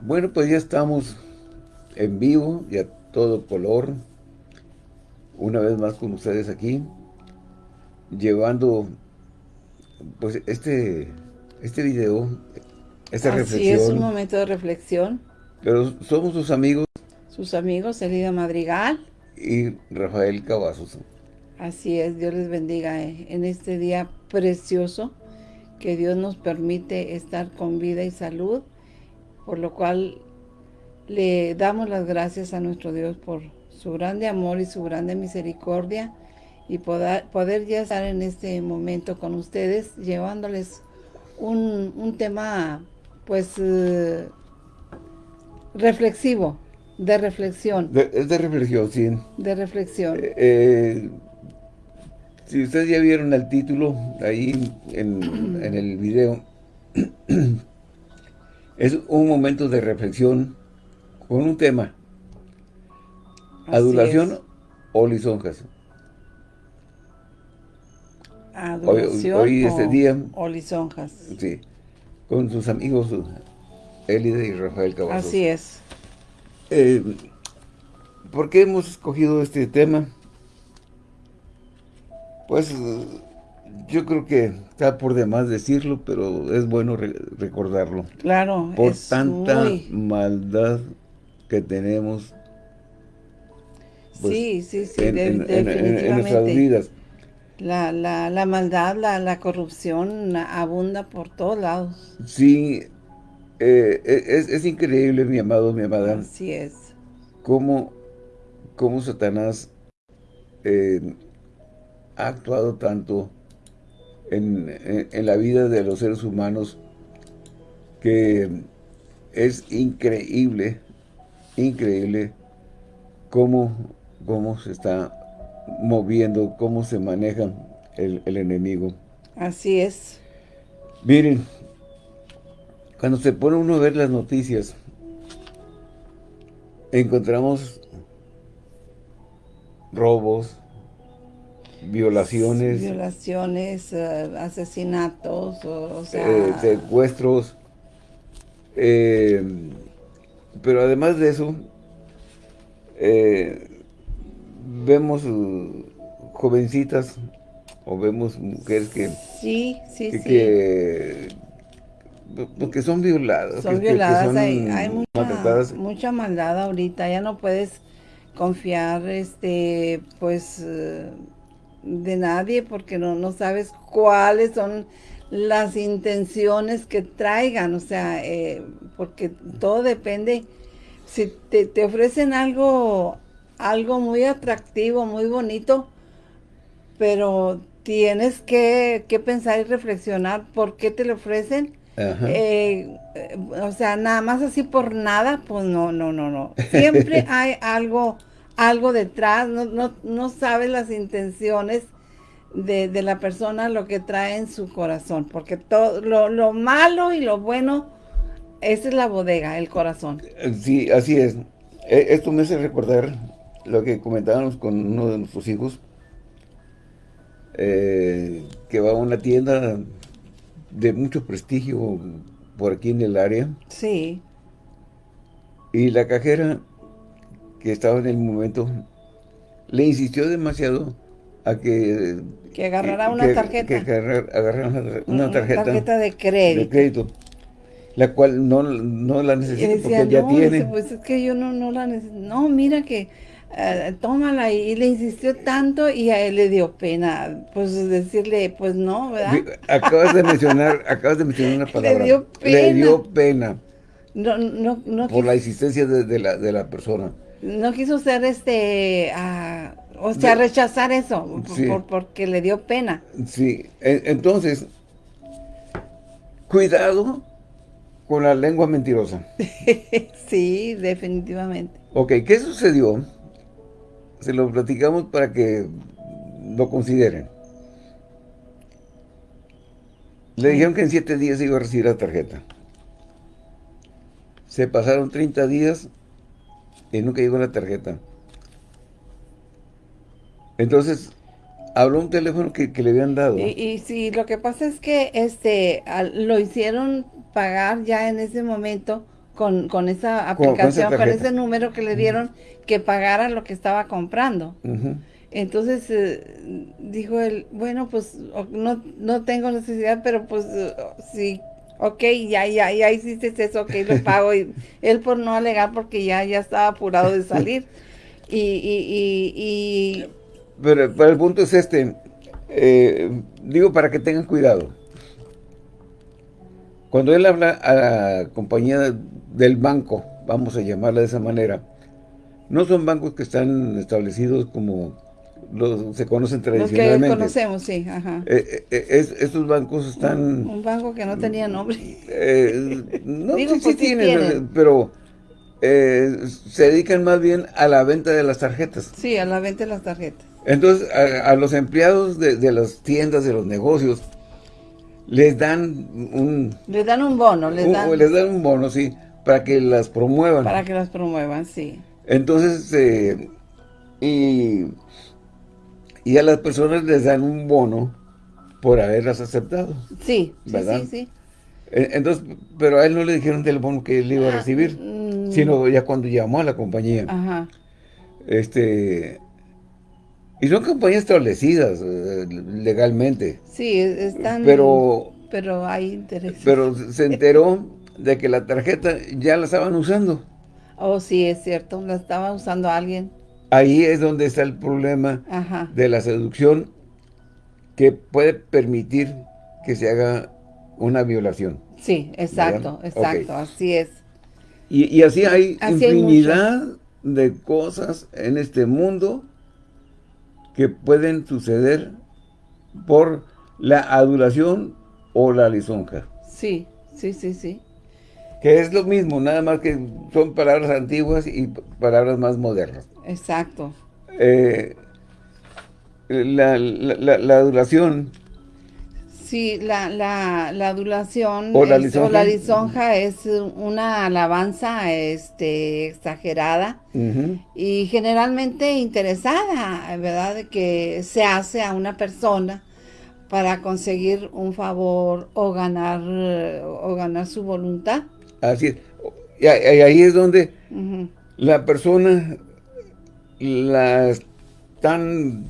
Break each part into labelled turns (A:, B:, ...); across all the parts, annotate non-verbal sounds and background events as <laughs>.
A: Bueno, pues ya estamos en vivo y a todo color. Una vez más con ustedes aquí. Llevando pues este, este video, esta
B: Así
A: reflexión.
B: es un momento de reflexión.
A: Pero somos sus amigos.
B: Sus amigos, Elida Madrigal.
A: Y Rafael Cavazos.
B: Así es, Dios les bendiga eh, en este día precioso que Dios nos permite estar con vida y salud, por lo cual le damos las gracias a nuestro Dios por su grande amor y su grande misericordia y poder, poder ya estar en este momento con ustedes, llevándoles un, un tema, pues, eh, reflexivo, de reflexión.
A: De, es de reflexión, sí.
B: De reflexión.
A: Eh, eh, si ustedes ya vieron el título ahí en, en el video, es un momento de reflexión con un tema.
B: Así
A: Adulación
B: es.
A: o lisonjas.
B: Adoración
A: hoy este
B: o-
A: día-
B: o lisonjas.
A: Sí. Con sus amigos Elida y Rafael Cavazos.
B: Así es.
A: Eh, ¿Por qué hemos escogido este tema? Pues yo creo que está por demás decirlo, pero es bueno re- recordarlo.
B: Claro,
A: Por
B: es
A: tanta
B: muy...
A: maldad que tenemos pues,
B: sí, sí, sí,
A: en,
B: de-
A: en- en- en- en nuestras
B: definitivamente.
A: vidas.
B: La, la, la maldad, la, la corrupción abunda por todos lados.
A: Sí, eh, es, es increíble, mi amado, mi amada,
B: Así es.
A: cómo, cómo Satanás eh, ha actuado tanto en, en- en la vida de los seres humanos que es increíble, increíble cómo, cómo se está moviendo, cómo se maneja el, el enemigo.
B: Así es.
A: Miren, cuando se pone uno a ver las noticias, encontramos robos, violaciones,
B: Violaciones, eh, asesinatos, o, o sea...
A: eh, secuestros, eh, pero además de eso, eh, vemos uh, jovencitas o vemos mujeres que,
B: sí, sí,
A: que,
B: sí.
A: que- porque son violadas,
B: son
A: que- que- que
B: violadas,
A: son
B: hay, hay mucha, mucha maldad ahorita, ya no puedes confiar, este, pues, de nadie porque no, no sabes cuáles son las intenciones que traigan, o sea, eh, porque todo depende, si te, te ofrecen algo, algo muy atractivo, muy bonito, pero tienes que, que pensar y reflexionar por qué te lo ofrecen, eh, eh, o sea, nada más así por nada, pues no, no, no, no. Siempre <laughs> hay algo, algo detrás, no, no, no sabes las intenciones de, de la persona, lo que trae en su corazón, porque todo, lo, lo malo y lo bueno, esa es la bodega, el corazón.
A: Sí, así es. Eh, Esto me hace recordar lo que comentábamos con uno de nuestros hijos, eh, que va a una tienda de mucho prestigio por aquí en el área,
B: Sí,
A: y la cajera que estaba en el momento le insistió demasiado a que...
B: que agarrará una
A: que-
B: tarjeta.
A: Que agarrar- agarrara una, una tarjeta,
B: de
A: de
B: crédito.
A: crédito, la cual no, no la necesita
B: decía,
A: porque ya
B: no,
A: tiene.
B: dice, pues es que yo no, no la necesito. No, mira que eh, tómala y, y le insistió tanto y a él le dio pena, pues decirle, pues no, ¿verdad?
A: Acabas de mencionar, acabas de mencionar una <laughs> palabra.
B: dio
A: Le
B: pena.
A: dio pena
B: No, no, no,
A: por la insistencia de, de la, de la persona.
B: No quiso ser este, ah, o sea,
A: De-
B: rechazar eso, por-
A: Sí.
B: por- porque le dio pena.
A: Sí, e- entonces, cuidado con la lengua mentirosa. <laughs>
B: sí, definitivamente.
A: Ok, ¿qué sucedió? Se lo platicamos para que lo consideren. Le dijeron que en siete días iba a recibir la tarjeta. Se pasaron 30 días y nunca llegó la tarjeta. Entonces, habló un teléfono que, que le habían dado.
B: Y, y sí, lo que pasa es que este al- lo hicieron pagar ya en ese momento con, con esa
A: con
B: aplicación, con, ese número que le dieron, que pagara lo que estaba comprando. Entonces eh, dijo él, bueno, pues no, no tengo necesidad, pero pues eh, sí, ok, ya, ya, ya hiciste eso, ok, lo pago. Y él por no alegar porque ya, ya estaba apurado de salir. <laughs> Y, y, y, y
A: Pero, pero el punto es este, eh, digo para que tengan cuidado. Cuando él habla a la compañía del banco, vamos a llamarla de esa manera, no son bancos que están establecidos como los, se conocen
B: los que
A: tradicionalmente.
B: conocemos, sí, ajá.
A: Eh, eh, es- estos bancos están...
B: Un banco que no tenía nombre.
A: eh, no <laughs>
B: Digo,
A: sí, sí
B: pues, sí
A: tienen,
B: tienen.
A: pero eh, se dedican más bien a la venta de las tarjetas.
B: Sí, a la venta de las tarjetas.
A: Entonces, a, a los empleados de, de las tiendas, de los negocios, les dan un,
B: Les dan un bono, les
A: un-
B: dan
A: les dan un bono, sí, para que las promuevan.
B: para que las promuevan, sí.
A: Entonces, eh, y, y a las personas les dan un bono por haberlas aceptado.
B: Sí, sí,
A: ¿Verdad?
B: sí, sí.
A: Entonces, pero a él no le dijeron del bono que él iba a recibir,
B: Mm,
A: sino ya cuando llamó a la compañía.
B: Ajá.
A: Este, y son compañías establecidas eh, legalmente.
B: Sí, es- están...
A: Pero,
B: Pero hay intereses.
A: pero se enteró de que la tarjeta ya la estaban usando.
B: Oh, sí, es cierto. La estaba usando alguien.
A: Ahí es donde está el problema
B: Ajá.
A: de la seducción que puede permitir que se haga una violación.
B: Sí, exacto,
A: ¿Verdad?
B: exacto. Así es.
A: Y, y así hay
B: Así hay
A: infinidad de cosas en este mundo que pueden suceder por la adulación o la lisonja.
B: Sí, sí, sí, sí.
A: Que es lo mismo, nada más que son palabras antiguas y palabras más modernas.
B: Exacto.
A: Eh, la, la- la- la adulación,
B: Sí, la, la, la adulación
A: O la
B: es-
A: lisonja.
B: la lisonja es una alabanza este, exagerada y generalmente interesada, ¿verdad? De que se hace a una persona para conseguir un favor o ganar, o ganar su voluntad.
A: así es. Y ahí es donde la persona la están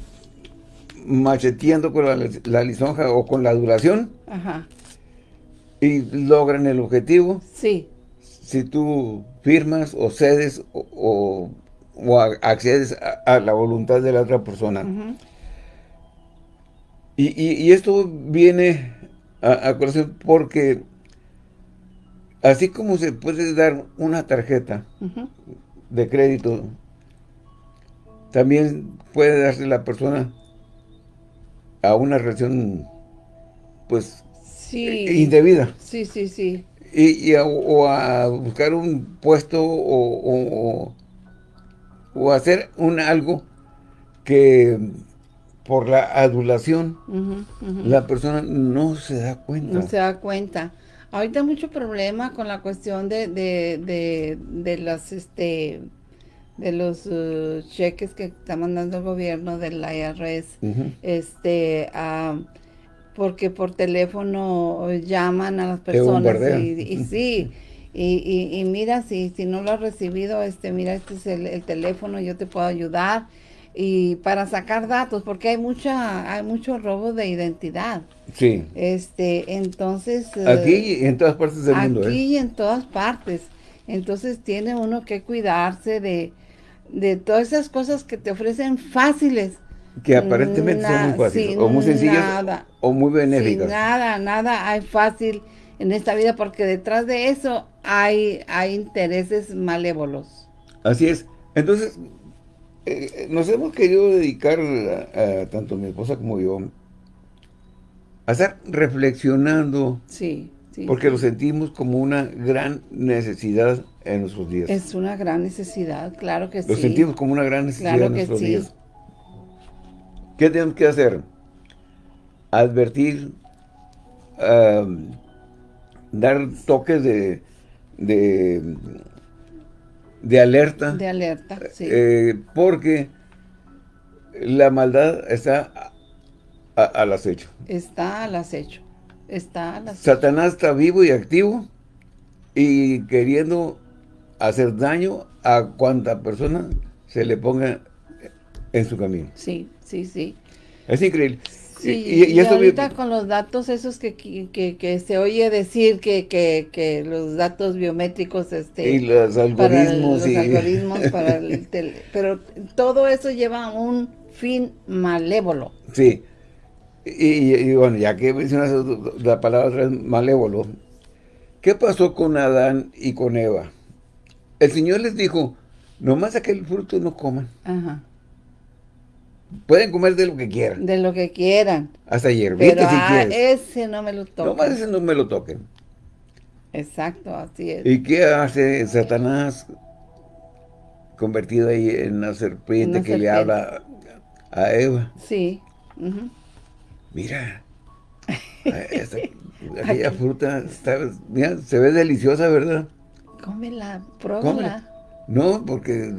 A: macheteando con la, la lisonja o con la adulación
B: Ajá.
A: y logran el objetivo
B: Sí,
A: si tú firmas o cedes o, o- accedes a, a la voluntad de la otra persona. Y, y- y esto viene a, a colación porque así como se puede dar una tarjeta de crédito, también puede darse la persona a una relación pues
B: sí,
A: indebida.
B: sí, sí, sí.
A: Y, y a- o a buscar un puesto o, o, o- hacer un algo que por la adulación la persona no se da cuenta.
B: No se da cuenta. Ahorita hay mucho problema con la cuestión de, de, de, de las, este, de los eh, cheques que está mandando el gobierno del IRS, este, ah, porque por teléfono llaman a las personas y, y sí, y, y, y mira, si, si no lo has recibido, este, mira, este es el, el teléfono, yo te puedo ayudar y para sacar datos, porque hay mucha, hay mucho robo de identidad.
A: Sí.
B: Este, entonces... eh,
A: Aquí y en todas partes del mundo.
B: aquí
A: ¿eh?
B: y en todas partes. Entonces tiene uno que cuidarse de, de todas esas cosas que te ofrecen fáciles.
A: Que aparentemente son muy fáciles. o muy sencillas
B: nada.
A: o muy benéficas.
B: nada, nada hay fácil en esta vida porque detrás de eso hay, hay intereses malévolos.
A: Así es. Entonces, eh, nos hemos querido dedicar, a- a tanto mi esposa como yo, a estar reflexionando,
B: Sí, sí.
A: porque lo sentimos como una gran necesidad en nuestros días.
B: Es una gran necesidad, claro que
A: Lo
B: sí.
A: sentimos como una gran necesidad
B: Claro
A: en
B: que
A: nuestros
B: sí.
A: días. ¿Qué tenemos que hacer? Advertir, dar toques de, de, de alerta,
B: De alerta, sí.
A: eh, porque la maldad está a- al acecho.
B: está al acecho. Está al acecho.
A: Satanás está vivo y activo y queriendo hacer daño a cuanta persona se le ponga en su camino.
B: Sí, sí, sí.
A: Es increíble.
B: Sí, y, ahorita con los datos esos que, que, se oye decir que, que, los datos biométricos este
A: y los algoritmos
B: para los algoritmos <laughs> para el pero todo eso lleva un fin malévolo.
A: Sí. Y, bueno, ya que mencionas la palabra malévolo, ¿qué pasó con Adán y con Eva? El Señor les dijo, nomás aquel fruto no coman. Ajá. Pueden comer de lo que quieran.
B: De lo que quieran.
A: Hasta hierbitas si
B: ah, ese no me lo toquen.
A: Nomás ese no me lo toquen.
B: Exacto, así es.
A: ¿Y qué hace Satanás convertido ahí en una serpiente que le habla a Eva?
B: Sí.
A: Mira, <laughs> aquella fruta se ve deliciosa, ¿verdad?
B: Cómela, pruébala.
A: No, porque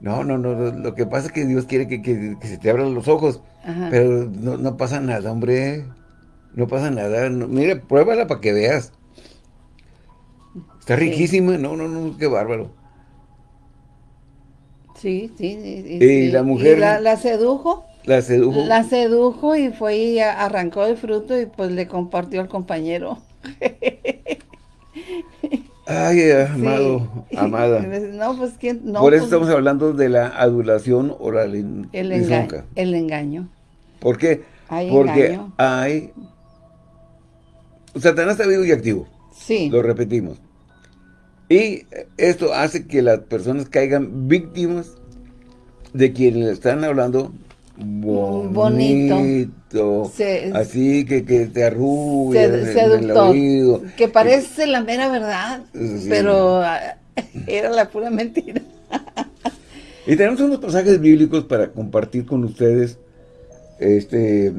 A: no, no, no, lo que pasa es que Dios quiere que, se te abran los ojos, pero no, pasa nada, hombre, no pasa nada, mira, pruébala para que veas. Está riquísima, no, no, no, qué bárbaro.
B: Sí, sí.
A: Y, la mujer...
B: la, sedujo?
A: La sedujo.
B: La sedujo y fue y arrancó el fruto y pues le compartió al compañero. <laughs>
A: Ay, amado, <laughs> amada.
B: No, pues ¿quién? No,
A: Por eso
B: pues,
A: estamos hablando de la adulación o la
B: el, el engaño.
A: ¿Por qué?
B: Hay
A: Porque
B: engaño.
A: hay... Satanás está vivo y activo.
B: Sí.
A: Lo repetimos. Y esto hace que las personas caigan víctimas de quienes le están hablando bonito. así que, que te arruga el oído.
B: Que parece la mera verdad, pero ah, <laughs> era la pura mentira.
A: y tenemos unos pasajes bíblicos para compartir con ustedes este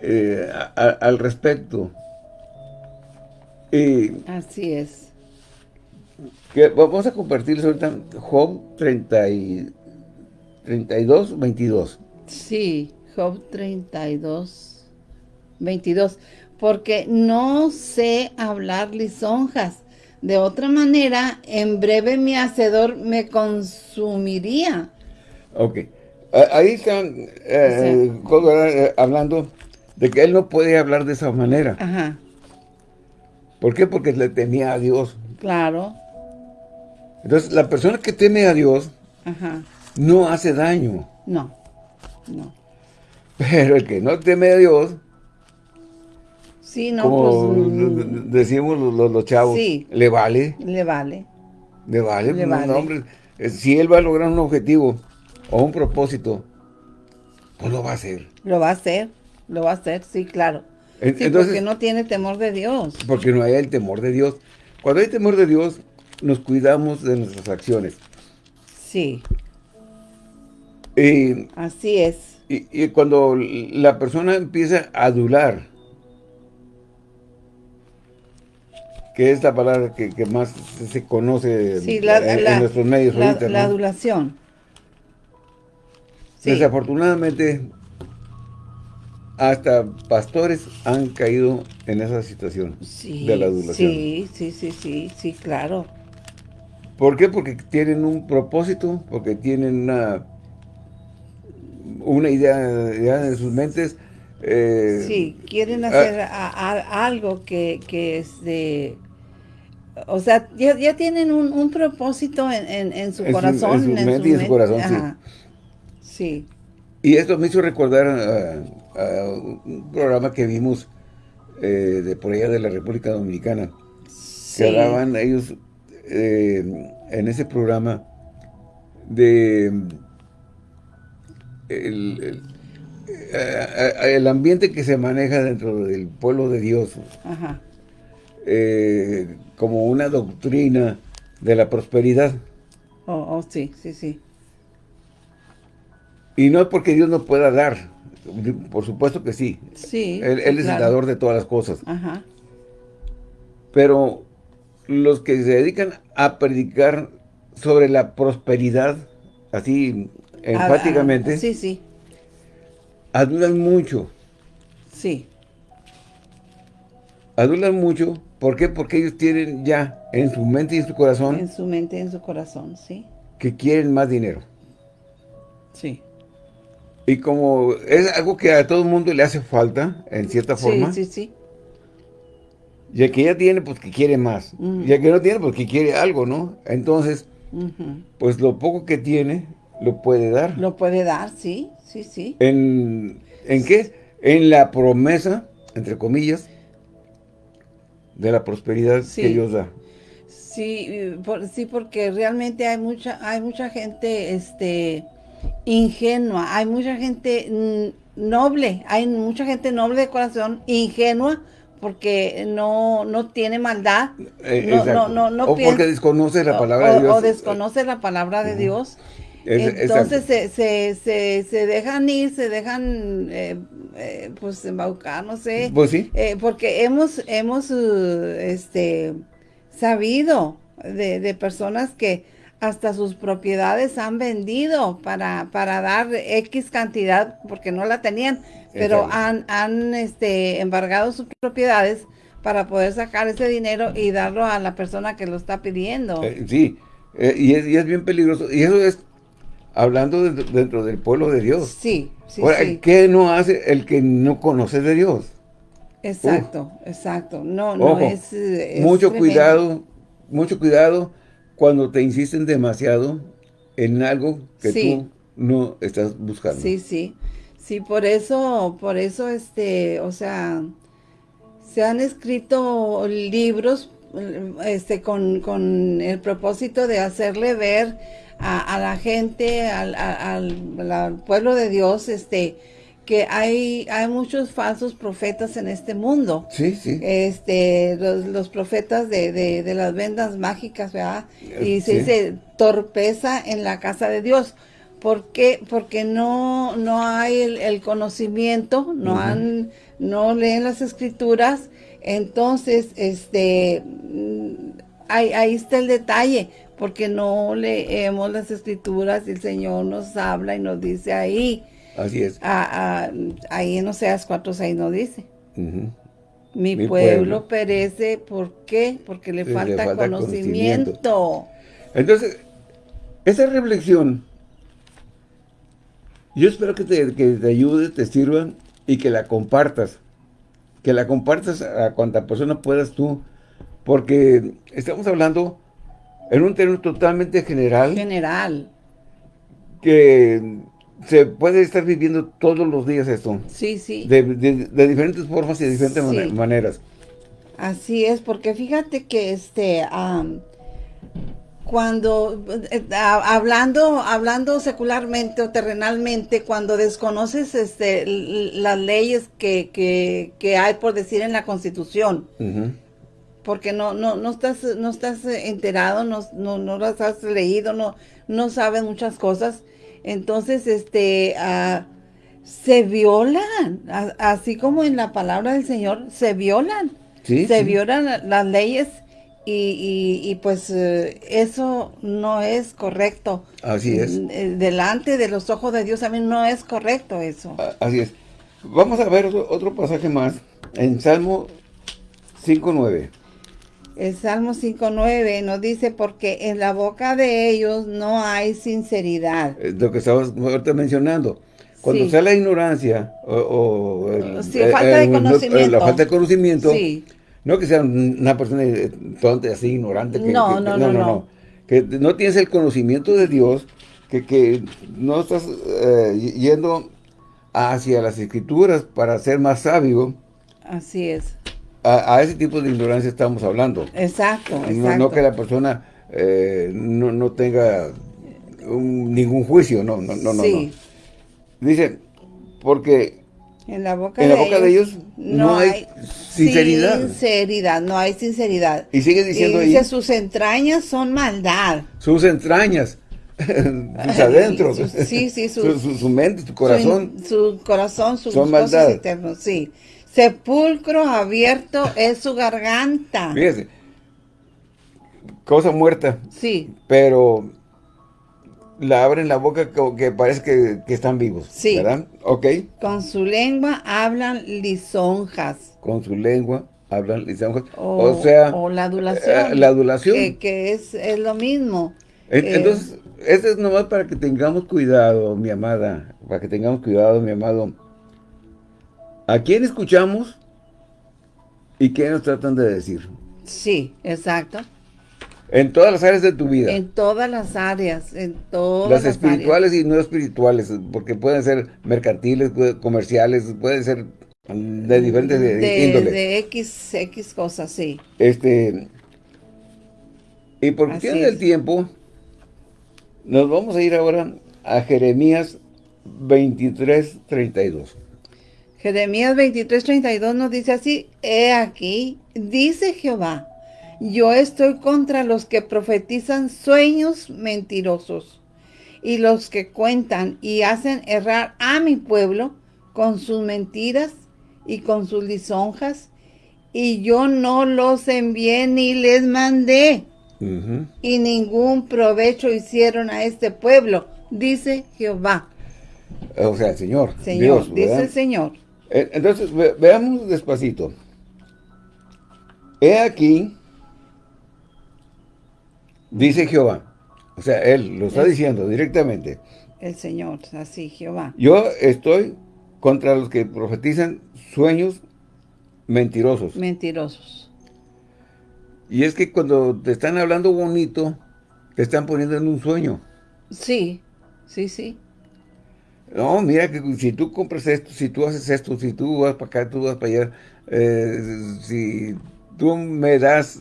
A: eh, al respecto.
B: Así es.
A: Que vamos a compartir ahorita Job 30 y 32, 22.
B: Sí, Job 32, 22. Porque no sé hablar lisonjas. De otra manera, en breve mi hacedor me consumiría.
A: Ok. Ahí están eh, eh, hablando de que él no puede hablar de esa manera.
B: Ajá.
A: ¿Por qué? Porque le temía a Dios.
B: Claro.
A: Entonces, la persona que teme a Dios
B: Ajá
A: no hace daño.
B: No, no.
A: Pero el que no teme a Dios,
B: sí, no,
A: como pues, decimos los, chavos, le vale.
B: Le vale.
A: Le vale. Le vale. Eh, si él va a lograr un objetivo o un propósito, pues lo va a hacer.
B: Lo va a hacer, lo va a hacer, sí, claro. Sí, porque no tiene temor de Dios.
A: Porque no hay el temor de Dios. Cuando hay temor de Dios, nos cuidamos de nuestras acciones.
B: Sí.
A: Y,
B: Así es.
A: Y, cuando la persona empieza a adular, que es la palabra que, más se conoce en, nuestros medios
B: la, La adulación.
A: Desafortunadamente, hasta pastores han caído en esa situación de la adulación.
B: Sí, sí, sí, sí, sí, claro.
A: ¿Por qué? Porque tienen un propósito, porque tienen una una idea, en sus mentes.
B: Eh, sí, quieren ah, hacer algo que, es de... O sea, ya, tienen un, propósito en, su corazón.
A: en su mente y en su corazón,
B: sí.
A: Y esto me hizo recordar a, un programa que vimos eh, de por allá de la República Dominicana. Que hablaban ellos eh, en ese programa de el, el, ambiente que se maneja dentro del pueblo de Dios eh, como una doctrina de la prosperidad.
B: Oh, oh, sí, sí, sí.
A: Y no es porque Dios no pueda dar, por supuesto que sí.
B: Sí.
A: Él, es el dador de todas las cosas.
B: Ajá.
A: Pero los que se dedican a predicar sobre la prosperidad, así enfáticamente.
B: sí, sí.
A: Adulan mucho.
B: Sí.
A: Adulan mucho ¿Por qué? Porque ellos tienen ya en su mente y en su corazón...
B: En su mente y en su corazón, sí.
A: Que quieren más dinero.
B: Sí.
A: Y como es algo que a todo el mundo le hace falta, en cierta forma.
B: Sí, sí, sí.
A: Y el que ya tiene, pues que quiere más. Y el que no tiene, pues que quiere algo, ¿no? Entonces, pues lo poco que tiene, lo puede dar.
B: Lo puede dar, sí, sí, sí.
A: ¿En, ¿en qué? En la promesa, entre comillas, de la prosperidad que Dios da.
B: Sí, sí, porque realmente hay mucha, hay mucha gente, este, ingenua, hay mucha gente noble, hay mucha gente noble de corazón, ingenua, porque no, no tiene maldad,
A: eh, no, no, no, o porque desconoce la palabra de Dios.
B: O desconoce la palabra de Dios. Entonces se, se, se, se, dejan ir, se dejan eh, eh, pues embaucar, no sé.
A: Pues sí.
B: porque hemos, hemos este, sabido de, de personas que hasta sus propiedades han vendido para, para dar X cantidad, porque no la tenían, pero han, han este, embargado sus propiedades para poder sacar ese dinero y darlo a la persona que lo está pidiendo.
A: Eh, sí, eh, y, es, y, es, bien peligroso. Y eso es hablando dentro, del pueblo de Dios.
B: Sí, sí,
A: ¿qué no hace el que no conoce de Dios?
B: Exacto, exacto. No, no es,
A: Mucho cuidado, mucho cuidado cuando te insisten demasiado en algo que tú no estás buscando.
B: Sí, sí. Sí, por eso, por eso, este, o sea, se han escrito libros este, con, con el propósito de hacerle ver a, la gente, al, al, pueblo de Dios, este, que hay, hay muchos falsos profetas en este mundo.
A: Sí, sí.
B: Este, los, profetas de, de, las vendas mágicas, ¿verdad? Y se dice torpeza en la casa de Dios. ¿Por qué? Porque no, no hay el, conocimiento, no han, no leen las escrituras, entonces, este, ahí, ahí está el detalle, porque no leemos las escrituras y el Señor nos habla y nos dice ahí,
A: Así es.
B: Ah, ah, ahí en Oseas 4.6 no dice. Mi, pueblo, perece, ¿por qué? Porque le, falta, conocimiento.
A: Entonces, esa reflexión, yo espero que te, que te ayude, te sirva y que la compartas. Que la compartas a cuanta persona puedas tú, porque estamos hablando en un término totalmente general.
B: General.
A: Que se puede estar viviendo todos los días esto.
B: Sí, sí.
A: De, diferentes formas y de diferentes maneras.
B: Así es, porque fíjate que este, cuando, eh, hablando, hablando secularmente o terrenalmente, cuando desconoces este, las leyes que, que, hay, por decir, en la Constitución, porque no, no, no, estás, no estás enterado, no, no, no las has leído, no, no sabes muchas cosas, entonces, este, ah, se violan, así como en la palabra del Señor, se violan. se violan las leyes y, y, pues eh, eso no es correcto.
A: Así es.
B: Eh, delante de los ojos de Dios a mí no es correcto eso.
A: Así es. Vamos a ver otro, otro pasaje más en Salmo 5.9.
B: El Salmo 5.9 nos dice, porque en la boca de ellos no hay sinceridad.
A: lo que estabas ahorita mencionando. Cuando sea la ignorancia o,
B: falta de conocimiento.
A: la falta de conocimiento, no que sea una persona tonta, así ignorante. Que,
B: no, no, no, no,
A: Que no tienes el conocimiento de Dios, que, que no estás eh, yendo hacia las escrituras para ser más sabio.
B: Así es
A: a, ese tipo de ignorancia estamos hablando.
B: Exacto,
A: exacto. No, que la persona eh, no, tenga ningún juicio, no, no, no, no. Dice, porque
B: en la boca,
A: de,
B: la
A: boca ellos, de, ellos, no, hay, sinceridad.
B: Sinceridad, no hay sinceridad.
A: Y sigue diciendo
B: y dice, sus entrañas son maldad.
A: Sus entrañas. <laughs> sus adentros.
B: Sí, sí, <laughs>
A: su, su, mente, su corazón.
B: Su, corazón, sus
A: son maldad.
B: sí. Sepulcro abierto es su garganta.
A: Fíjese, cosa muerta.
B: Sí.
A: Pero la abren la boca que parece que, están vivos.
B: Sí.
A: ¿Verdad? Ok.
B: Con su lengua hablan lisonjas.
A: Con su lengua hablan lisonjas. O, sea...
B: O la adulación.
A: Eh, la adulación.
B: Que, es, es, lo mismo.
A: Entonces, esto es nomás para que tengamos cuidado, mi amada. Para que tengamos cuidado, mi amado. ¿A quién escuchamos? ¿Y qué nos tratan de decir?
B: Sí, exacto.
A: En todas las áreas de tu vida.
B: En todas las áreas, en todas
A: las, las espirituales y no espirituales, porque pueden ser mercantiles, comerciales, pueden ser de diferentes
B: de,
A: índoles.
B: De X, X cosas, sí.
A: Este, y por cuestión del tiempo, nos vamos a ir ahora a Jeremías 23, 32.
B: Jeremías 23, 32 nos dice así, He aquí, dice Jehová, yo estoy contra los que profetizan sueños mentirosos y los que cuentan y hacen errar a mi pueblo con sus mentiras y con sus lisonjas, y yo no los envié ni les mandé, y ningún provecho hicieron a este pueblo, dice Jehová.
A: O sea, el Señor.
B: Señor, dice el Señor.
A: Eh, entonces, veamos despacito. He aquí, dice Jehová. O sea, Él lo está diciendo directamente.
B: El Señor, así, Jehová.
A: Yo estoy contra los que profetizan sueños mentirosos.
B: Mentirosos.
A: Y es que cuando te están hablando bonito, te están poniendo en un sueño.
B: Sí, sí, sí.
A: No, mira que si tú compras esto, si tú haces esto, si tú vas para acá, tú vas para allá, eh, si tú me das,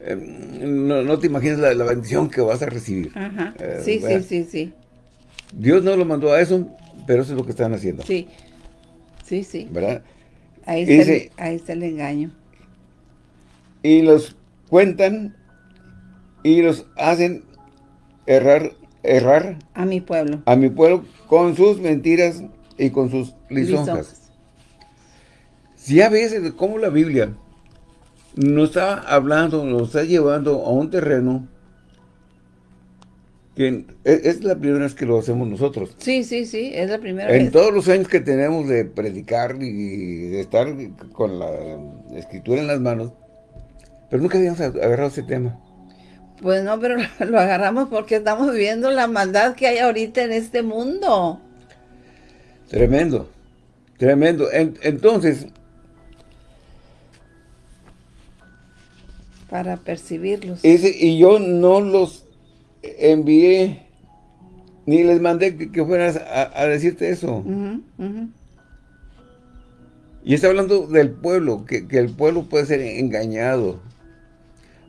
A: eh, no, te imaginas la, bendición que vas a recibir.
B: Ajá. Eh, sí, sí, sí, sí.
A: Dios no lo mandó a eso, pero eso es lo que están haciendo.
B: Sí, sí, sí.
A: ¿Verdad?
B: Ahí está, ahí está el engaño.
A: Y los cuentan y los hacen errar errar
B: a mi pueblo.
A: A mi pueblo con sus mentiras y con sus lisonjas. Si a veces, como la Biblia nos está hablando, nos está llevando a un terreno que es, la primera vez que lo hacemos nosotros.
B: Sí, sí, sí, es la primera vez.
A: En todos los años que tenemos de predicar y de estar con la escritura en las manos, pero nunca habíamos agarrado ese tema.
B: Pues no, pero <laughs> lo agarramos porque estamos viendo la maldad que hay ahorita en este mundo.
A: Tremendo, tremendo. entonces...
B: Para percibirlos.
A: y yo no los envié, ni les mandé que, fueran a, decirte eso. Y está hablando del pueblo, que, que el pueblo puede ser engañado.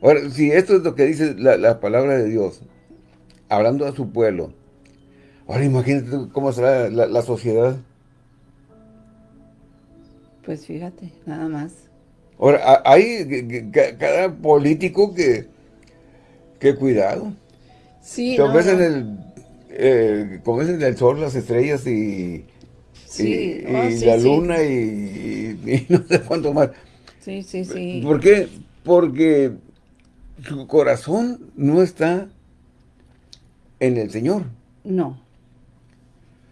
A: Ahora, si esto es lo que dice la, palabra de Dios, hablando a su pueblo, ahora imagínate cómo será la, sociedad.
B: Pues fíjate, nada más.
A: Ahora, hay cada político que, que cuidado.
B: Sí,
A: no, en el, eh, como el sol, las estrellas y, y, oh, la luna y, y, <laughs> no sé cuánto más.
B: Sí, sí, sí.
A: ¿Por qué? Porque su corazón no está en el Señor.
B: No.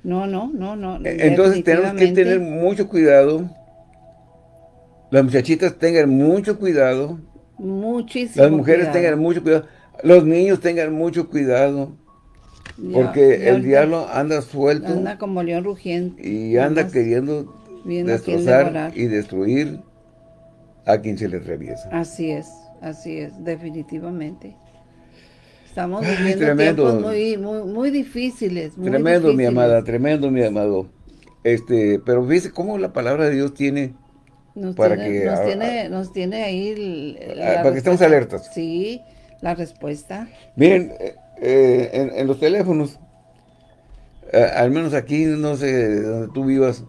B: No, no, no, no.
A: E-, entonces tenemos que tener mucho cuidado. Las muchachitas tengan mucho cuidado.
B: Muchísimo
A: Las mujeres tengan mucho cuidado. Los niños tengan mucho cuidado. porque el diablo anda suelto.
B: Anda como león rugiente.
A: Y anda queriendo destrozar y destruir a quien se le atraviesa.
B: Así es. Así es, definitivamente. Estamos viviendo tiempos muy, muy, muy difíciles.
A: tremendo, mi amada, tremendo, mi amado. Este, pero fíjese cómo la palabra de Dios tiene
B: para que... Nos, tiene, nos tiene ahí...
A: para que estemos alertas.
B: Sí, la respuesta.
A: Miren, eh, eh, en, los teléfonos, eh, al menos aquí, no sé, donde tú vivas,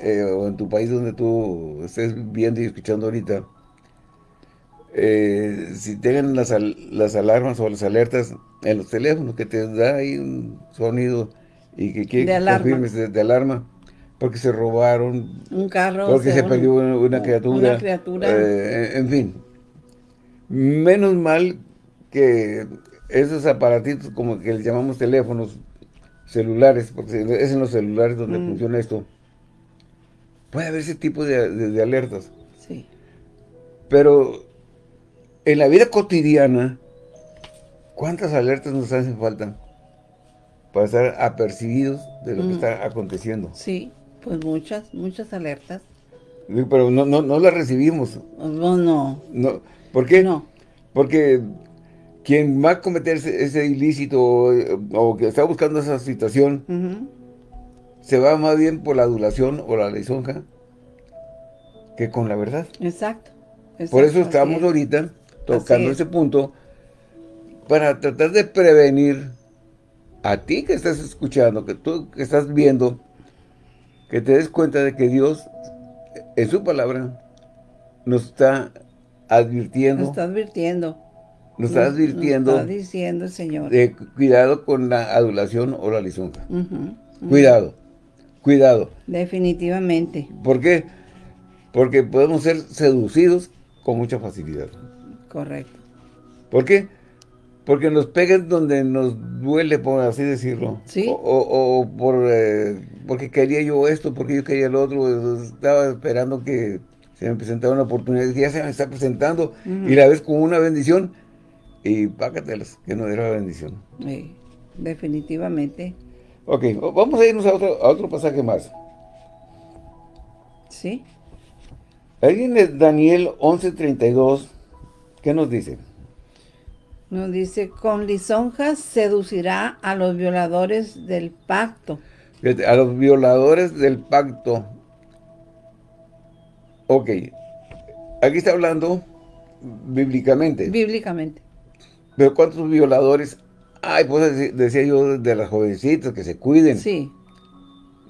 A: o en tu país donde tú estés viendo y escuchando ahorita, eh, si tengan las, las alarmas o las alertas en los teléfonos, que te da ahí un sonido y que quiere que confirmes de, alarma, porque se robaron,
B: un carro,
A: porque se perdió una, criatura, eh, en fin. Menos mal que esos aparatitos, como que les llamamos teléfonos celulares, porque es en los celulares donde mm. funciona esto, puede haber ese tipo de alertas. Pero en la vida cotidiana, ¿cuántas alertas nos hacen falta para estar apercibidos de lo que mm. está aconteciendo?
B: Sí, pues muchas, muchas alertas.
A: Pero no, no, no las recibimos.
B: No, no.
A: no. ¿Por qué? No. Porque quien va a cometer ese, ilícito o, que está buscando esa situación, se va más bien por la adulación o la lisonja que con la verdad.
B: Exacto.
A: por eso estamos ahorita tocando ese punto para tratar de prevenir a ti que estás escuchando, que tú que estás viendo, que te des cuenta de que Dios en su palabra nos está advirtiendo.
B: Nos está advirtiendo
A: nos está advirtiendo.
B: Nos está diciendo el Señor.
A: De cuidado con la adulación o la lisonja. Cuidado, cuidado.
B: Definitivamente.
A: ¿Por qué? Porque podemos ser seducidos con mucha facilidad.
B: Correcto.
A: ¿Por qué? Porque nos pegan donde nos duele, por así decirlo.
B: Sí.
A: O, por, eh, porque quería yo esto, porque yo quería lo otro. Estaba esperando que se me presentara una oportunidad. Ya se me está presentando. Y la ves como una bendición y págatelas, que no era la bendición.
B: Sí, definitivamente.
A: Ok, vamos a irnos a otro, a otro pasaje más.
B: ¿Sí?
A: Alguien de Daniel 11.32, ¿qué nos dice?
B: Nos dice, con lisonjas seducirá a los violadores del pacto.
A: A los violadores del pacto. Ok, aquí está hablando bíblicamente.
B: Bíblicamente.
A: Pero ¿cuántos violadores? Ay, pues decía yo de las jovencitas que se cuiden.
B: Sí.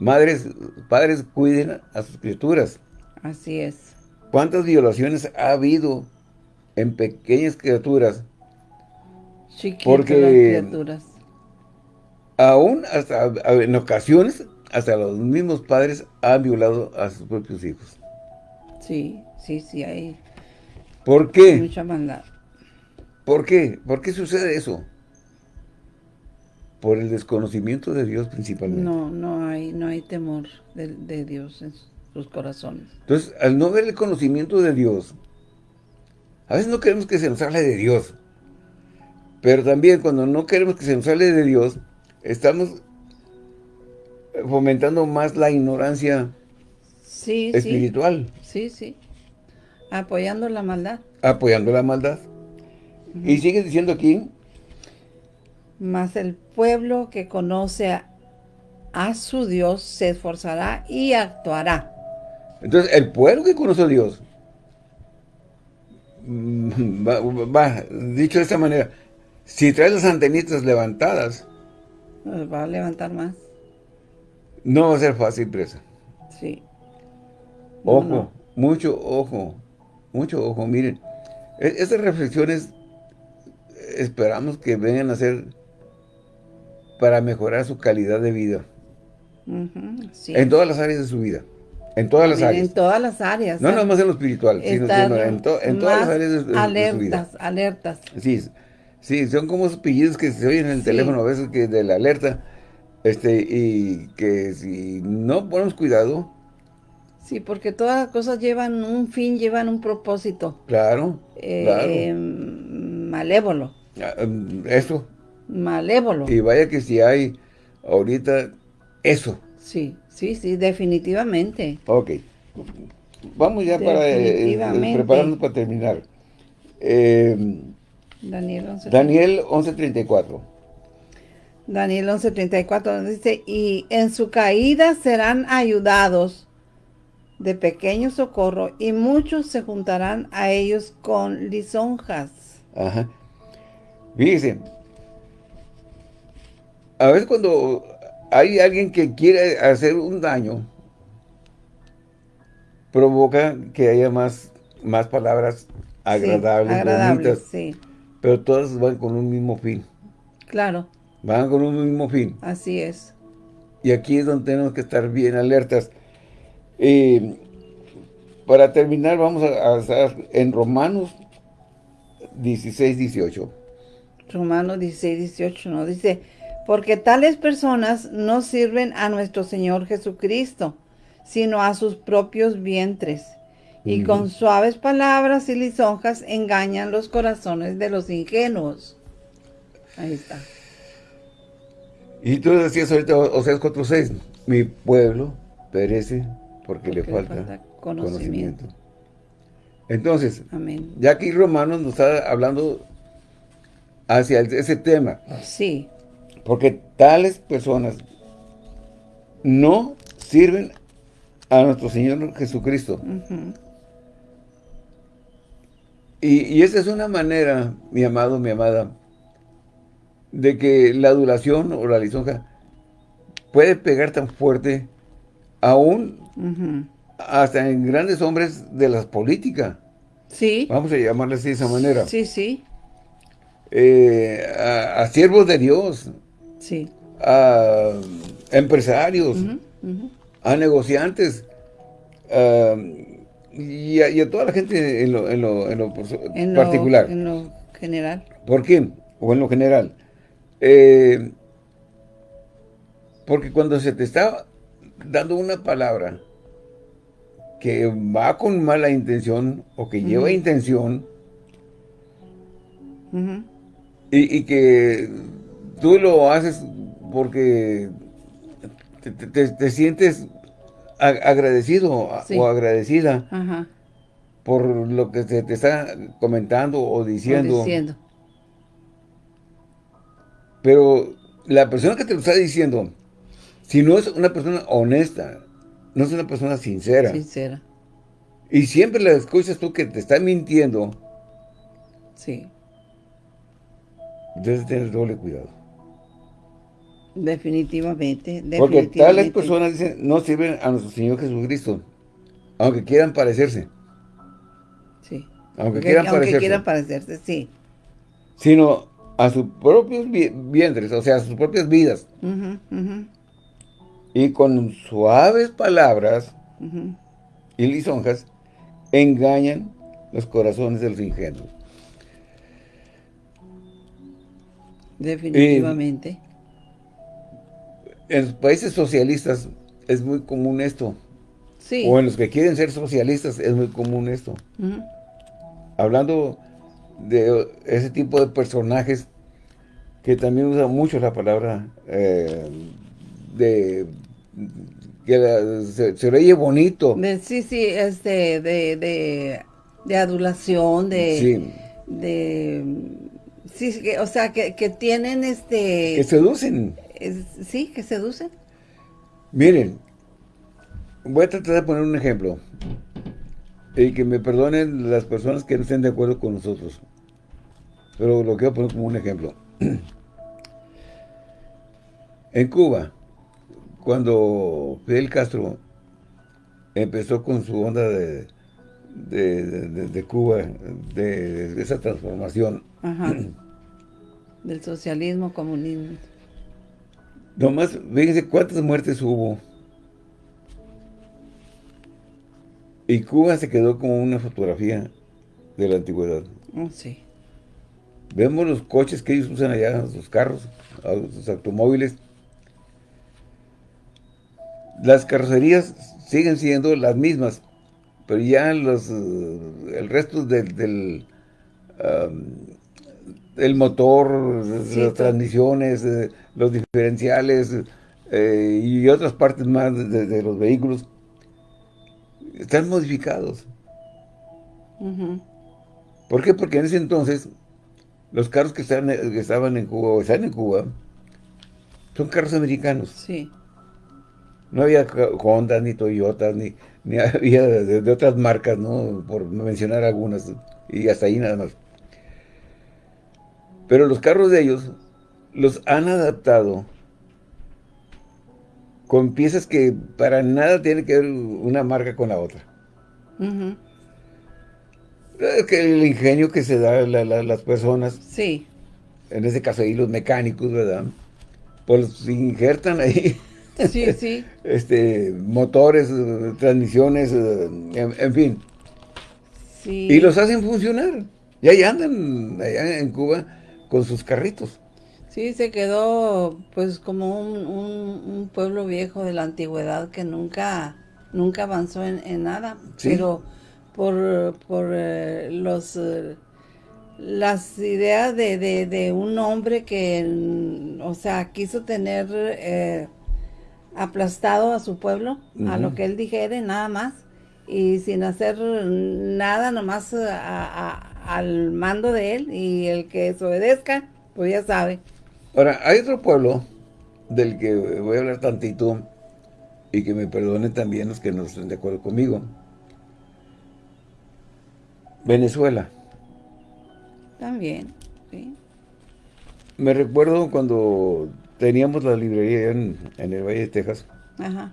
A: Madres, padres cuiden a sus criaturas.
B: Así es.
A: ¿Cuántas violaciones ha habido en pequeñas criaturas?
B: Chiquitas Porque criaturas.
A: Aún hasta en ocasiones hasta los mismos padres han violado a sus propios hijos.
B: Sí, sí, sí, hay
A: ¿Por qué?
B: Mucha maldad.
A: ¿Por qué? ¿Por qué sucede eso? Por el desconocimiento de Dios principalmente.
B: No, no hay, no hay temor de, Dios en sus corazones.
A: Entonces, al no ver el conocimiento de Dios, a veces no queremos que se nos hable de Dios. Pero también cuando no queremos que se nos hable de Dios, estamos fomentando más la ignorancia espiritual.
B: Sí, sí. Apoyando la maldad.
A: Apoyando la maldad. Y sigue diciendo aquí.
B: Mas el pueblo que conoce a, su Dios se esforzará y actuará.
A: Entonces, el pueblo que conoce a Dios, mm, va, dicho de esta manera, si trae las antenitas levantadas,
B: pues va a levantar más.
A: No va a ser fácil presa.
B: Sí.
A: Ojo, mucho ojo, mucho ojo. Miren, e, estas reflexiones esperamos que vengan a ser para mejorar su calidad de vida. En todas las áreas de su vida. En todas las áreas.
B: En todas las áreas.
A: No, no más en lo espiritual, sino, en, todas las áreas de, vida.
B: Alertas, alertas.
A: Sí, sí, son como esos pillidos que se oyen en el teléfono a veces que de la alerta, este, y que si no ponemos cuidado...
B: Sí, porque todas las cosas llevan un fin, llevan un propósito.
A: Claro,
B: eh, Malévolo.
A: Ah, em, eso.
B: Malévolo.
A: Y vaya que si hay ahorita eso.
B: Sí, sí, sí, definitivamente.
A: Ok. Vamos ya para eh, eh, prepararnos para terminar. Em,
B: Daniel 11.34.
A: Daniel 11.34.
B: Daniel 11.34 dice, y en su caída serán ayudados de pequeño socorro y muchos se juntarán a ellos con lisonjas.
A: Ajá. Fíjense, a veces cuando hay alguien que quiere hacer un daño, provoca que haya más, más palabras agradables, bonitas,
B: sí.
A: pero todas van con un mismo fin.
B: Claro.
A: Van con un mismo fin.
B: Así es.
A: Y aquí es donde tenemos que estar bien alertas. Y para terminar, vamos a estar en Romanos 16, 18.
B: Romanos 16, 18 no dice, porque tales personas no sirven a nuestro Señor Jesucristo, sino a sus propios vientres, Y con suaves palabras y lisonjas engañan los corazones de los ingenuos. Ahí está.
A: Y tú decías ahorita, o sea, 4.6, mi pueblo perece porque, le, falta conocimiento. Entonces, ya aquí Romanos nos está hablando hacia ese tema.
B: Sí.
A: Porque tales personas no sirven a nuestro Señor Jesucristo. y, y esa es una manera, mi amado, mi amada, de que la adulación o la lisonja puede pegar tan fuerte aún hasta en grandes hombres de la política.
B: Sí.
A: Vamos a llamarles de esa manera.
B: Sí, sí.
A: Eh, a, siervos de Dios.
B: Sí.
A: A empresarios. A negociantes. y, a, toda la gente en lo, en lo, en lo particular.
B: en lo general.
A: ¿Por qué? O en lo general. Eh, porque cuando se te está dando una palabra que va con mala intención o que lleva intención y, que tú lo haces porque te, sientes agradecido o agradecida por lo que se te está comentando o diciendo. Pero la persona que te lo está diciendo, si no es una persona honesta, no es una persona sincera.
B: Sincera.
A: Y siempre la escuchas tú que te está mintiendo.
B: Sí.
A: Entonces tienes doble cuidado.
B: Definitivamente,
A: Porque tales personas dicen, no sirven a nuestro Señor Jesucristo. Aunque quieran parecerse.
B: Sí.
A: Aunque, quieran
B: aunque
A: parecerse.
B: quieran parecerse, sí.
A: Sino a sus propios vientres, o sea, a sus propias vidas. Y con suaves palabras y lisonjas, engañan los corazones de los ingenuos.
B: Definitivamente.
A: En los países socialistas es muy común esto.
B: Sí.
A: O en los que quieren ser socialistas es muy común esto. Hablando de ese tipo de personajes que también usan mucho la palabra eh, de que se, oye bonito.
B: sí, sí, este, de, de, de adulación, de... Sí. De, sí, o sea, que, que, tienen este...
A: Que seducen.
B: Sí, que seducen.
A: Miren, voy a tratar de poner un ejemplo. Y que me perdonen las personas que no estén de acuerdo con nosotros. Pero lo quiero poner como un ejemplo. <clears throat> En Cuba, cuando Fidel Castro empezó con su onda de, de, Cuba, de, esa transformación. <clears throat>
B: Del socialismo, comunismo.
A: Nomás, fíjense cuántas muertes hubo. Y Cuba se quedó como una fotografía de la antigüedad.
B: Oh, sí.
A: Vemos los coches que ellos usan allá, sus carros, sus automóviles. Las carrocerías siguen siendo las mismas, pero ya los, eh, el resto del, del el motor, las transmisiones, eh, los diferenciales eh, y otras partes más de, los vehículos están modificados. ¿Por qué? Porque en ese entonces los carros que, estaban, que estaban en Cuba o están en Cuba son carros americanos.
B: Sí.
A: No había Honda, ni Toyota, ni, ni <laughs> había de, otras marcas, ¿no? Por mencionar algunas. Y hasta ahí nada más. Pero los carros de ellos los han adaptado con piezas que para nada tiene que ver una marca con la otra. Es que el ingenio que se da a las personas.
B: Sí.
A: En este caso ahí los mecánicos, ¿verdad? Pues injertan ahí.
B: Sí, sí. <laughs>
A: este, motores, transmisiones, en, fin.
B: Sí.
A: Y los hacen funcionar. Y ahí andan, allá en Cuba, con sus carritos.
B: Sí, se quedó pues como un, pueblo viejo de la antigüedad que nunca, nunca avanzó en, nada. Pero por, por eh, los eh, las ideas de, de, un hombre que, o sea, quiso tener eh, aplastado a su pueblo, a lo que él dijere, nada más, y sin hacer nada, nomás al mando de él, y el que desobedezca, pues ya sabe.
A: Ahora, hay otro pueblo del que voy a hablar tantito, y que me perdonen también los que no estén de acuerdo conmigo. Venezuela.
B: También, sí.
A: Me recuerdo cuando teníamos la librería en, el Valle de Texas. Ajá.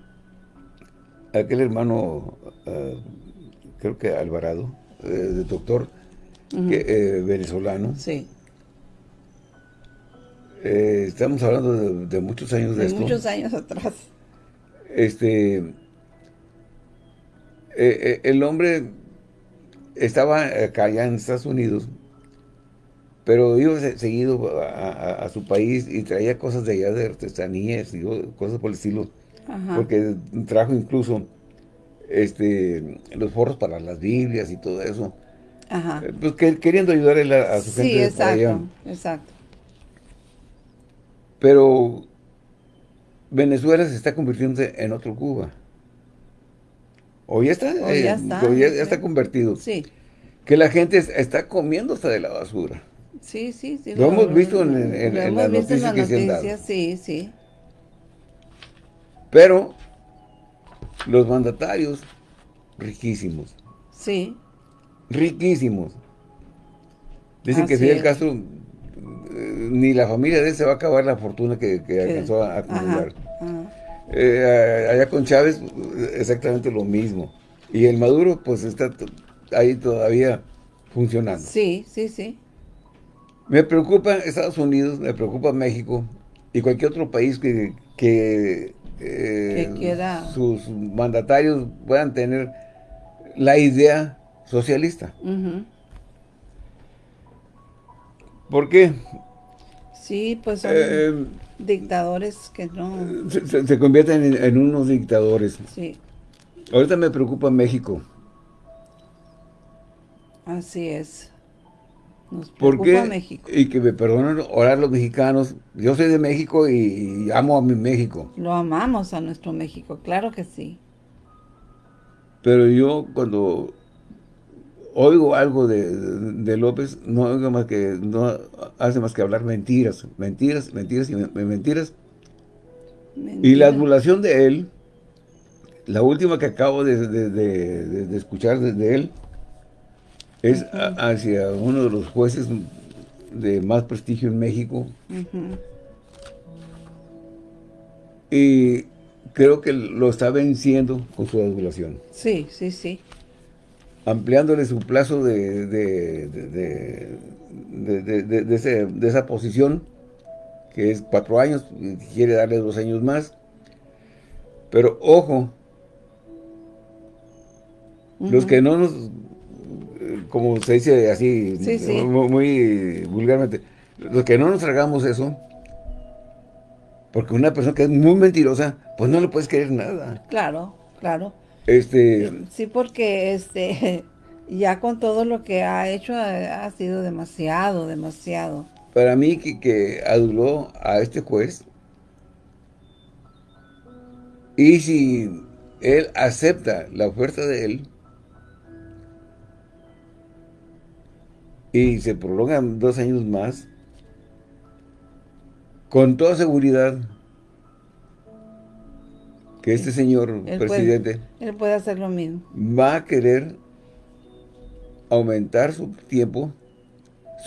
A: Aquel hermano, ah, creo que Alvarado, eh, de doctor, eh, venezolano.
B: Sí.
A: Eh, estamos hablando de, muchos años de, de
B: esto. muchos años atrás.
A: Este, el hombre estaba acá allá en Estados Unidos pero iba seguido a, su país y traía cosas de allá de artesanías y cosas por el estilo. Porque trajo incluso este los forros para las Biblias y todo eso. Ajá. Eh, pues queriendo ayudar a, su gente.
B: Sí, exacto, exacto.
A: Pero Venezuela se está convirtiendo en otro Cuba. O ya está,
B: o ya,
A: eh, ya, está convertido.
B: Sí.
A: Que la gente está comiéndose de la basura.
B: Sí, sí, sí.
A: Lo, hemos visto en, en, las noticias que se han dado.
B: Sí, sí.
A: Pero los mandatarios, riquísimos.
B: Sí.
A: Riquísimos. Dicen que Fidel Castro, eh, ni la familia de él se va a acabar la fortuna que, alcanzó a acumular. Eh, allá con Chávez, exactamente lo mismo. Y el Maduro, pues está ahí todavía funcionando.
B: Sí, sí, sí.
A: Me preocupa Estados Unidos, me preocupa México y cualquier otro país que, que,
B: eh,
A: sus mandatarios puedan tener la idea socialista. ¿Por qué?
B: Sí, pues son eh, dictadores que no...
A: Se, convierten en, en, unos dictadores.
B: Sí.
A: Ahorita me preocupa México.
B: Así es.
A: ¿Por qué? Y que me perdonen orar los mexicanos. Yo soy de México y, amo a mi México.
B: Lo amamos a nuestro México, claro que sí.
A: Pero yo cuando oigo algo de, López, no oigo más que, no hace más que hablar mentiras, mentiras, mentiras y mentiras. Y la adulación de él, la última que acabo de, escuchar de él, es hacia uno de los jueces de más prestigio en México. Y creo que lo está venciendo con su adulación.
B: Sí, sí, sí.
A: Ampliándole su plazo de, de, de, esa posición, que es cuatro años, quiere darle dos años más. Pero ojo, los que no nos como se dice así, Muy, vulgarmente, los que no nos tragamos eso, porque una persona que es muy mentirosa, pues no le puedes creer nada.
B: Claro, claro.
A: Este...
B: Sí, porque este <laughs> ya con todo lo que ha hecho ha, sido demasiado, demasiado.
A: Para mí que, que aduló a este juez, y si él acepta la oferta de él, y se prolongan dos años más, con toda seguridad que este señor presidente
B: él puede hacer lo mismo.
A: Va a querer aumentar su tiempo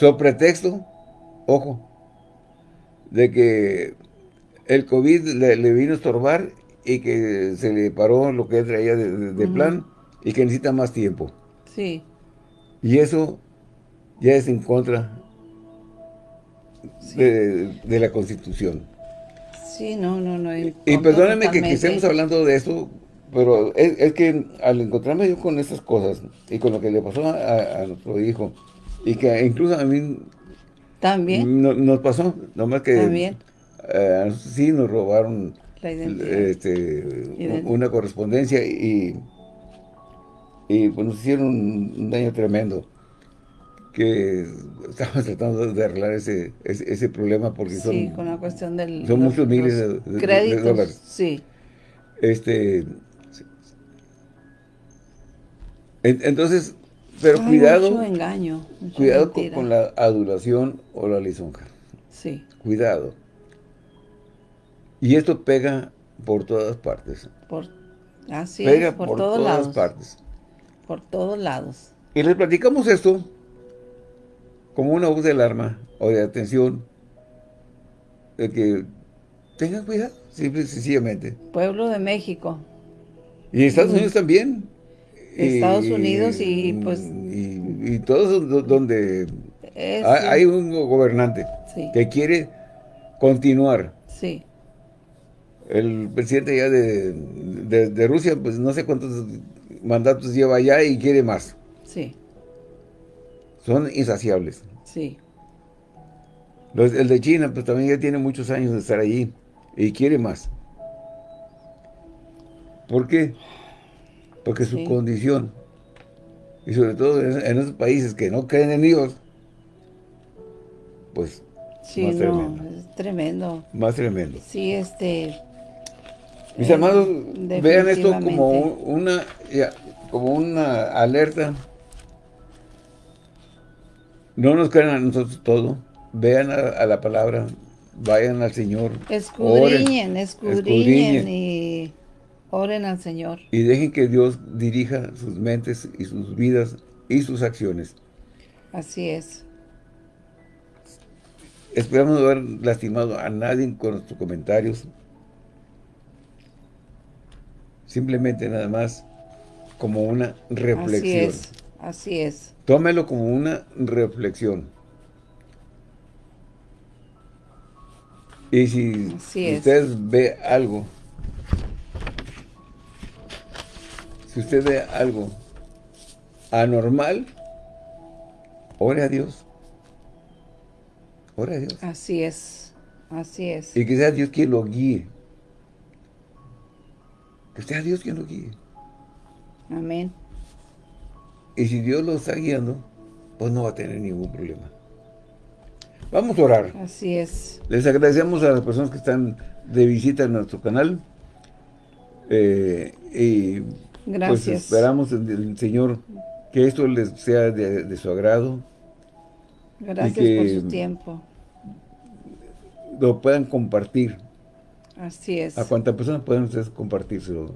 A: sobre pretexto, ojo, de que el COVID le, vino a estorbar y que se le paró lo que él traía de, plan y que necesita más tiempo.
B: Sí.
A: Y eso ya es en contra de, la Constitución.
B: Sí, no, no, no.
A: Y, perdónenme que, estemos hablando de eso, pero es, que al encontrarme yo con estas cosas y con lo que le pasó a, nuestro hijo, y que incluso a mí
B: también.
A: nos pasó, nomás que
B: también.
A: eh, sí nos robaron este, una correspondencia y y pues nos hicieron un, daño tremendo que estamos <laughs> tratando de arreglar ese, ese, problema porque son...
B: Sí, con la cuestión del...
A: Son muchos miles de, créditos, dólares.
B: Sí.
A: Este... Entonces, pero cuidado...
B: Mucho engaño.
A: cuidado con, la adulación o la lisonja.
B: Sí.
A: Cuidado. Y esto pega por todas partes.
B: Por, así
A: pega
B: es, por,
A: por
B: todos
A: todas
B: lados.
A: partes.
B: Por todos lados.
A: Y les platicamos esto como una voz de alarma o de atención de que tengan cuidado, simple y sencillamente.
B: Pueblo de México.
A: Y Estados Unidos también.
B: Estados Unidos y pues...
A: Y, todos donde hay, un gobernante que quiere continuar.
B: Sí
A: el presidente ya de, Rusia, pues no sé cuántos mandatos lleva allá y quiere más.
B: Sí.
A: Son insaciables.
B: Sí.
A: el de China, pues también ya tiene muchos años de estar allí y quiere más. ¿Por qué? Porque su condición, y sobre todo en, esos países que no creen en Dios, pues
B: sí, más tremendo. Es tremendo.
A: Más tremendo.
B: Sí, este,
A: mis hermanos, vean esto como una, como una alerta. No nos crean a nosotros todo. Vean a, la palabra. Vayan al Señor.
B: Escudriñen, escudriñen, y oren al Señor.
A: Y dejen que Dios dirija sus mentes y sus vidas y sus acciones.
B: Así es.
A: Esperamos no haber lastimado a nadie con nuestros comentarios. Simplemente nada más como una reflexión.
B: Así es, así es.
A: Tómelo como una reflexión. Y si usted ve algo, si usted ve algo anormal, ore a Dios. Ore a Dios.
B: Así es, así es.
A: Y que sea Dios quien lo guíe. Que sea Dios quien lo guíe.
B: Amén.
A: Y si Dios lo está guiando, pues no va a tener ningún problema. Vamos a orar.
B: Así es.
A: Les agradecemos a las personas que están de visita en nuestro canal. Eh, y pues,
B: Gracias.
A: pues esperamos en el Señor que esto les sea de, su agrado.
B: Gracias por su tiempo.
A: Lo puedan compartir
B: Así es.
A: A cuántas personas pueden ustedes compartírselo.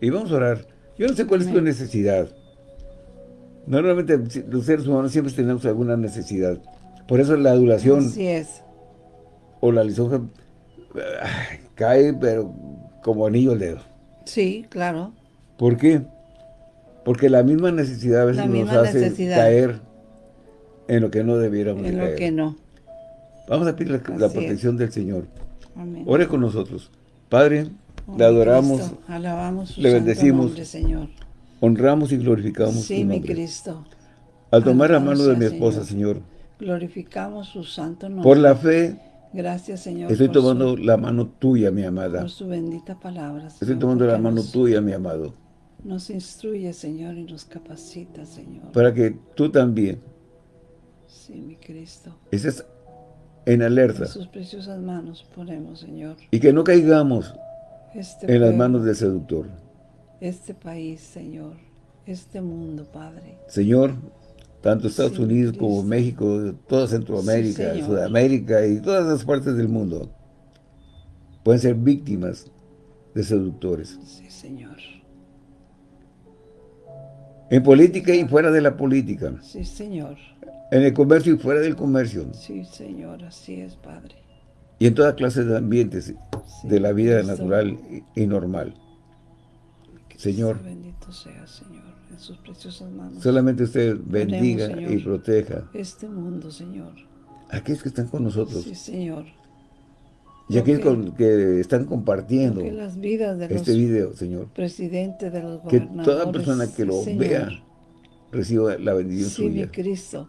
A: Y vamos a orar. Yo no sé cuál es tu necesidad. Normalmente los seres humanos siempre tenemos alguna necesidad. Por eso la adulación.
B: Así es.
A: O la lisonja cae, pero como anillo al dedo.
B: Sí, claro.
A: ¿Por qué? Porque la misma necesidad a veces nos hace caer en lo que no debiéramos
B: En lo que no.
A: Vamos a pedir la, protección del Señor. Ore con nosotros. Padre, le adoramos,
B: alabamos
A: le bendecimos,
B: Señor.
A: Honramos y glorificamos
B: sí, mi Cristo.
A: Al tomar la mano de mi esposa, Señor,
B: glorificamos su santo nombre.
A: Por la fe,
B: gracias, Señor.
A: Estoy tomando la mano tuya, mi amada.
B: Por su bendita palabra.
A: estoy tomando la mano tuya, mi amado.
B: Nos instruye, Señor, y nos capacita, Señor.
A: Para que tú también.
B: Sí, mi Cristo.
A: Estés en alerta.
B: En sus preciosas manos ponemos, Señor.
A: Y que no caigamos
B: este
A: en las manos del seductor.
B: Este país, Señor. Este mundo, Padre.
A: Señor, tanto Estados Unidos como México, toda Centroamérica, Sudamérica y todas las partes del mundo pueden ser víctimas de seductores.
B: Sí, Señor.
A: En política y fuera de la política.
B: Sí, Señor.
A: En el comercio y fuera del comercio.
B: Sí, Señor, así es, Padre.
A: Y en toda clase de ambientes de la vida natural y, normal. Señor.
B: Bendito sea, Señor, en sus preciosas manos.
A: Solamente usted bendiga y proteja.
B: Este mundo, Señor.
A: Aquellos que están con nosotros.
B: Sí, Señor.
A: Y aquellos que, están compartiendo
B: las vidas de
A: este video, Señor.
B: Presidente de los
A: Que toda persona que lo vea reciba la bendición
B: sí,
A: suya.
B: Cristo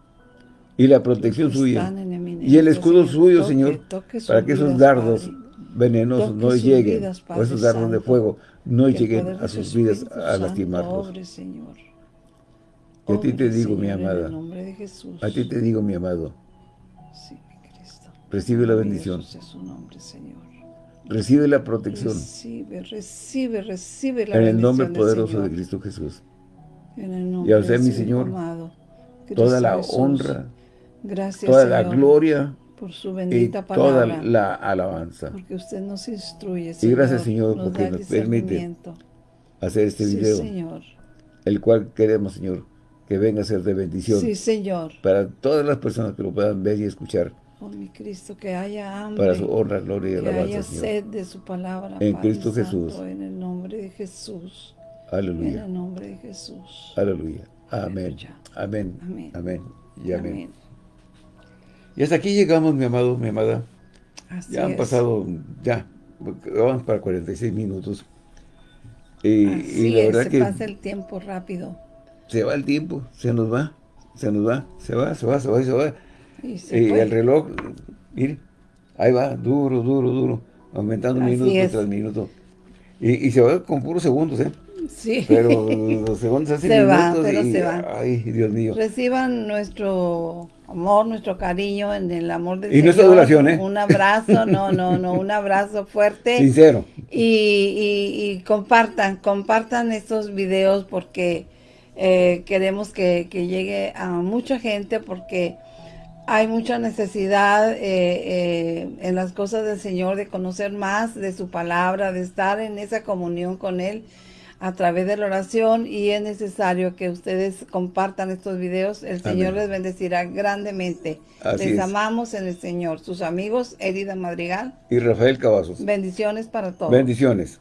A: y la protección suya. Y el escudo suyo, Señor, para que esos dardos venenosos no lleguen, o esos dardos de fuego no lleguen a sus vidas a lastimarlos.
B: Señor.
A: Y a ti te digo, mi amada, a ti te digo, mi amado, recibe la bendición. Recibe la protección.
B: Recibe, recibe, recibe la
A: En el nombre poderoso de Cristo Jesús. y al ser mi Señor, toda la honra, toda la gloria,
B: por su bendita
A: y toda la alabanza.
B: Porque usted nos instruye,
A: Señor, Y gracias, Señor, porque nos permite hacer este video.
B: Señor.
A: El cual queremos, Señor, que venga a ser de bendición.
B: Sí, Señor.
A: Para todas las personas que lo puedan ver y escuchar.
B: Oh, mi Cristo, que haya hambre.
A: Para su honra, gloria y alabanza,
B: Que haya sed de su palabra,
A: En Cristo Jesús.
B: en el nombre de Jesús.
A: Aleluya.
B: En el nombre de Jesús.
A: Aleluya. Amén. Amén. Amén. Y amén. Y hasta aquí llegamos, mi amado, mi amada. ya han pasado, ya, vamos para 46 minutos.
B: Y, y la verdad que pasa el tiempo rápido.
A: Se va el tiempo, se nos va, se nos va, se va, se va, se va, se va. Y, el reloj, mire, ahí va, duro, duro, duro, aumentando minuto tras minuto. Y, y, se va con puros segundos, ¿eh?
B: Sí.
A: Pero <laughs> los segundos hacen
B: se
A: minutos
B: va, pero
A: y,
B: se va.
A: Ay, Dios mío.
B: Reciban nuestro amor, nuestro cariño en el amor de
A: Dios. Y nuestra adoración, ¿eh?
B: Un abrazo, no, <laughs> no, no, un abrazo fuerte.
A: Sincero.
B: Y, y, y compartan, compartan estos videos porque eh, queremos que, que, llegue a mucha gente porque hay mucha necesidad eh, eh, en las cosas del Señor de conocer más de su palabra, de estar en esa comunión con Él a través de la oración y es necesario que ustedes compartan estos videos. El Señor les bendecirá grandemente. les amamos en el Señor. Sus amigos, Erida Madrigal.
A: Y Rafael Cavazos.
B: Bendiciones para todos.
A: Bendiciones.